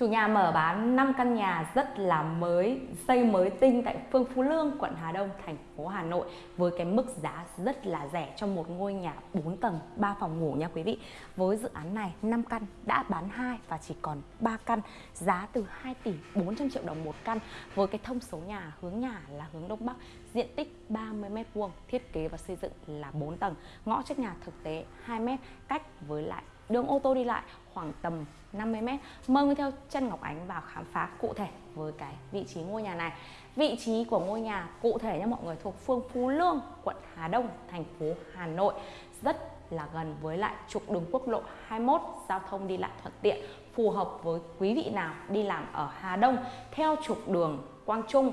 Chủ nhà mở bán 5 căn nhà rất là mới, xây mới tinh tại phương Phú Lương, quận Hà Đông, thành phố Hà Nội với cái mức giá rất là rẻ cho một ngôi nhà 4 tầng, 3 phòng ngủ nha quý vị. Với dự án này 5 căn đã bán 2 và chỉ còn 3 căn, giá từ 2 tỷ 400 triệu đồng một căn với cái thông số nhà hướng nhà là hướng Đông Bắc, diện tích 30 m2, thiết kế và xây dựng là 4 tầng, ngõ trước nhà thực tế 2 m cách với lại đường ô tô đi lại khoảng tầm 50 mét. Mời người theo chân Ngọc Ánh vào khám phá cụ thể với cái vị trí ngôi nhà này. Vị trí của ngôi nhà cụ thể nha mọi người, thuộc phương Phú Lương, quận Hà Đông, thành phố Hà Nội. Rất là gần với lại trục đường quốc lộ 21 giao thông đi lại thuận tiện, phù hợp với quý vị nào đi làm ở Hà Đông, theo trục đường Quang Trung,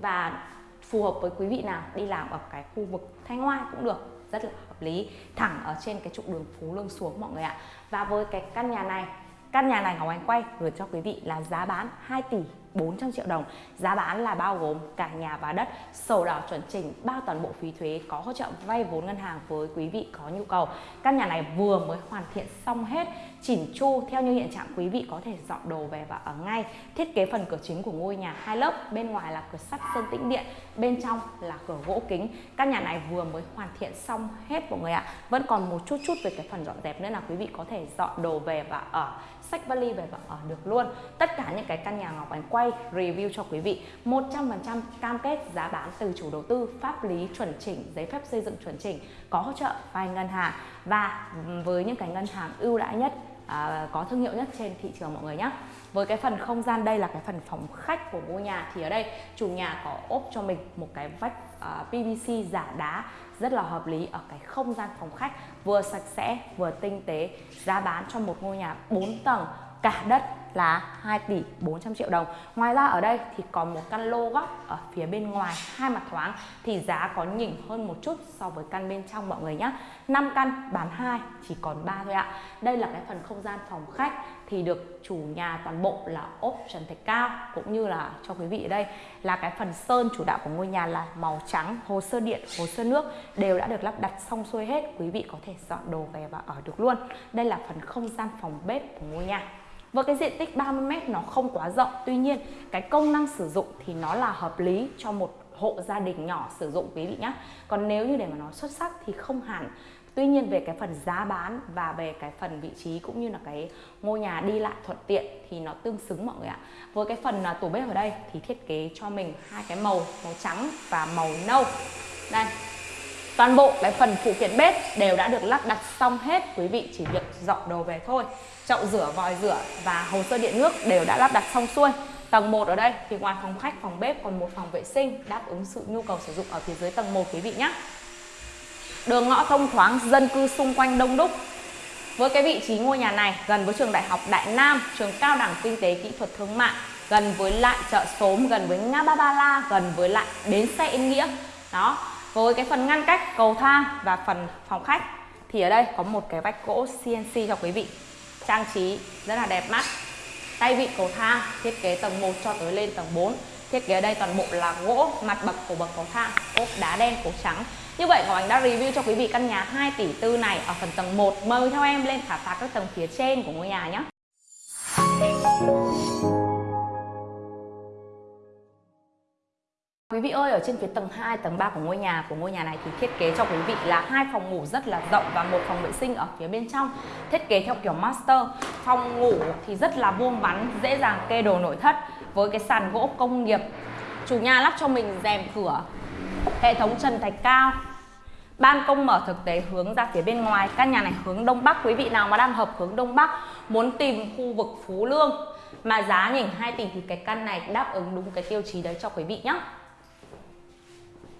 và phù hợp với quý vị nào đi làm ở cái khu vực Thanh Hoa cũng được rất là hợp lý, thẳng ở trên cái trục đường Phú Lương xuống mọi người ạ. Và với cái căn nhà này, căn nhà này Ngọc Anh quay gửi cho quý vị là giá bán 2 tỷ 400 triệu đồng. Giá bán là bao gồm cả nhà và đất, sổ đỏ chuẩn chỉnh, bao toàn bộ phí thuế, có hỗ trợ vay vốn ngân hàng với quý vị có nhu cầu. Căn nhà này vừa mới hoàn thiện xong hết chỉnh chu theo như hiện trạng quý vị có thể dọn đồ về và ở ngay. Thiết kế phần cửa chính của ngôi nhà hai lớp, bên ngoài là cửa sắt sơn tĩnh điện, bên trong là cửa gỗ kính. Căn nhà này vừa mới hoàn thiện xong hết mọi người ạ. Vẫn còn một chút chút về cái phần dọn dẹp nữa là quý vị có thể dọn đồ về và ở sách vali về và ở được luôn. Tất cả những cái căn nhà Ngọc Ánh quay review cho quý vị. 100% cam kết giá bán từ chủ đầu tư pháp lý chuẩn chỉnh giấy phép xây dựng chuẩn chỉnh có hỗ trợ vay ngân hàng. Và với những cái ngân hàng ưu đãi nhất à, có thương hiệu nhất trên thị trường mọi người nhé với cái phần không gian đây là cái phần phòng khách của ngôi nhà. Thì ở đây chủ nhà có ốp cho mình một cái vách Ờ, PVC giả đá rất là hợp lý ở cái không gian phòng khách, vừa sạch sẽ, vừa tinh tế, giá bán cho một ngôi nhà 4 tầng, cả đất là 2 tỷ 400 triệu đồng. Ngoài ra ở đây thì còn một căn lô góc ở phía bên ngoài, hai mặt thoáng, thì giá có nhỉnh hơn một chút so với căn bên trong mọi người nhé 5 căn bán 2 chỉ còn 3 thôi ạ. Đây là cái phần không gian phòng khách, thì được chủ nhà toàn bộ là ốp trần thạch cao, cũng như là cho quý vị ở đây là cái phần sơn chủ đạo của ngôi nhà là màu trắng, hồ sơ điện, hồ sơ nước, đều đã được lắp đặt xong xuôi hết, quý vị có thể dọn đồ về và ở được luôn. Đây là phần không gian phòng bếp của ngôi nhà với cái diện tích 30m nó không quá rộng Tuy nhiên cái công năng sử dụng thì nó là hợp lý cho một hộ gia đình nhỏ sử dụng quý vị nhé Còn nếu như để mà nó xuất sắc thì không hẳn Tuy nhiên về cái phần giá bán và về cái phần vị trí cũng như là cái ngôi nhà đi lại thuận tiện thì nó tương xứng mọi người ạ. Với cái phần à, tủ bếp ở đây thì thiết kế cho mình hai cái màu, màu trắng và màu nâu. Đây. Toàn bộ cái phần phụ kiện bếp đều đã được lắp đặt xong hết, quý vị chỉ việc dọn đồ về thôi chậu rửa, vòi rửa và hồ sơ điện nước đều đã lắp đặt xong xuôi. Tầng 1 ở đây thì ngoài phòng khách, phòng bếp còn một phòng vệ sinh đáp ứng sự nhu cầu sử dụng ở phía dưới tầng 1 quý vị nhé. Đường ngõ thông thoáng, dân cư xung quanh đông đúc. Với cái vị trí ngôi nhà này gần với trường Đại học Đại Nam, trường cao đẳng kinh tế kỹ thuật thương mại, gần với lại chợ xóm, gần với ngã ba ba la, gần với lại bến xe Yên Nghĩa. Đó, với cái phần ngăn cách, cầu thang và phần phòng khách, thì ở đây có một cái vách gỗ CNC cho quý vị. Trang trí rất là đẹp mắt. Tay vịn cầu thang thiết kế tầng 1 cho tới lên tầng 4 thiết kế ở đây toàn bộ là gỗ mặt bậc của bậc cầu thang ốp đá đen cổ trắng. Như vậy, Ngọc Ánh đã review cho quý vị căn nhà 2 tỷ tư này ở phần tầng 1 mời theo em lên khám phá các tầng phía trên của ngôi nhà nhé. Quý vị ơi, ở trên phía tầng 2, tầng 3 của ngôi nhà của ngôi nhà này thì thiết kế cho quý vị là hai phòng ngủ rất là rộng và một phòng vệ sinh ở phía bên trong. Thiết kế theo kiểu master. Phòng ngủ thì rất là vuông vắn, dễ dàng kê đồ nội thất với cái sàn gỗ công nghiệp. Chủ nhà lắp cho mình rèm cửa, hệ thống trần thạch cao. Ban công mở thực tế hướng ra phía bên ngoài. Căn nhà này hướng đông bắc. Quý vị nào mà đang hợp hướng đông bắc muốn tìm khu vực Phú Lương mà giá nhỉnh 2 tỷ thì cái căn này đáp ứng đúng cái tiêu chí đấy cho quý vị nhé.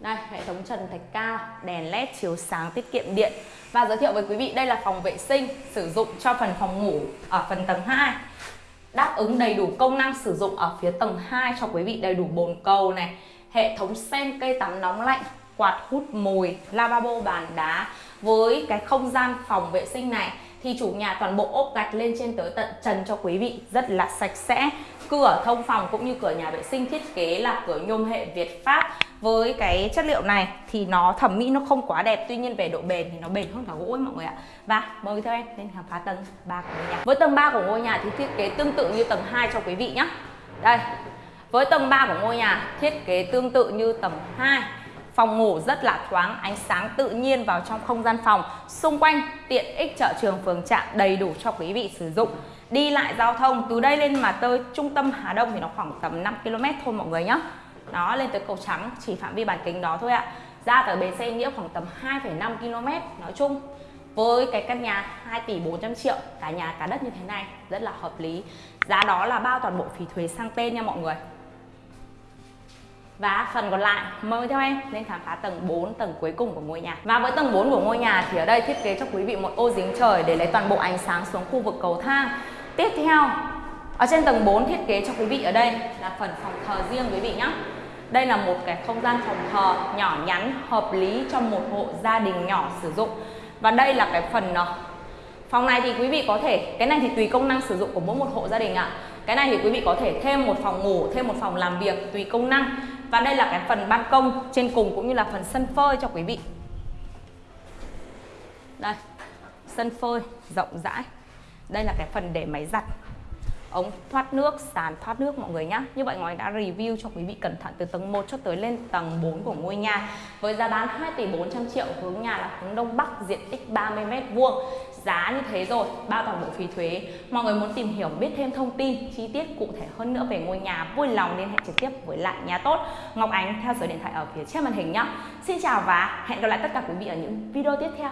Đây, hệ thống trần thạch cao, đèn led chiếu sáng tiết kiệm điện. Và giới thiệu với quý vị đây là phòng vệ sinh sử dụng cho phần phòng ngủ ở phần tầng 2 Đáp ứng đầy đủ công năng sử dụng ở phía tầng 2 cho quý vị đầy đủ bồn cầu này. Hệ thống sen cây tắm nóng lạnh, quạt hút mùi, lavabo bàn đá. Với cái không gian phòng vệ sinh này thì chủ nhà toàn bộ ốp gạch lên trên tới tận trần cho quý vị rất là sạch sẽ cửa thông phòng cũng như cửa nhà vệ sinh thiết kế là cửa nhôm hệ Việt Pháp với cái chất liệu này thì nó thẩm mỹ nó không quá đẹp, tuy nhiên về độ bền thì nó bền hơn cả gỗ ấy mọi người ạ. Và mời theo em lên khám phá tầng 3 của ngôi nhà. Với tầng 3 của ngôi nhà thì thiết kế tương tự như tầng 2 cho quý vị nhé đây, với tầng 3 của ngôi nhà thiết kế tương tự như tầng 2 Phòng ngủ rất là thoáng, ánh sáng tự nhiên vào trong không gian phòng. Xung quanh tiện ích chợ trường phường trạm đầy đủ cho quý vị sử dụng. Đi lại giao thông từ đây lên mà tới trung tâm Hà Đông thì nó khoảng tầm 5 km thôi mọi người nhé Đó lên tới cầu trắng chỉ phạm vi bán kính đó thôi ạ. Ra tới bến xe nghĩa khoảng tầm 2,5 km nói chung. Với cái căn nhà 2 tỷ 400 triệu cả nhà cả đất như thế này rất là hợp lý. Giá đó là bao toàn bộ phí thuế sang tên nha mọi người và phần còn lại, mời theo em lên khám phá tầng 4 tầng cuối cùng của ngôi nhà. Và với tầng 4 của ngôi nhà thì ở đây thiết kế cho quý vị một ô dính trời để lấy toàn bộ ánh sáng xuống khu vực cầu thang. Tiếp theo, ở trên tầng 4 thiết kế cho quý vị ở đây là phần phòng thờ riêng quý vị nhé đây là một cái không gian phòng thờ nhỏ nhắn, hợp lý cho một hộ gia đình nhỏ sử dụng. Và đây là cái phần ờ, phòng này thì quý vị có thể, cái này thì tùy công năng sử dụng của mỗi một hộ gia đình ạ. Cái này thì quý vị có thể thêm một phòng ngủ, thêm một phòng làm việc, tùy công năng và đây là cái phần ban công trên cùng cũng như là phần sân phơi cho quý vị. Đây, sân phơi rộng rãi. Đây là cái phần để máy giặt ống thoát nước, sàn thoát nước mọi người nhé Như vậy Ngói đã review cho quý vị cẩn thận từ tầng 1 cho tới lên tầng 4 của ngôi nhà. Với giá bán 2 tỷ 400 triệu, hướng nhà là hướng Đông Bắc, diện tích 30 m vuông. Giá như thế rồi, bao toàn bộ phí thuế. Mọi người muốn tìm hiểu biết thêm thông tin chi tiết cụ thể hơn nữa về ngôi nhà Vui lòng liên hệ trực tiếp với lại nhà tốt. Ngọc Ánh theo số điện thoại ở phía trên màn hình nhé Xin chào và hẹn gặp lại tất cả quý vị ở những video tiếp theo.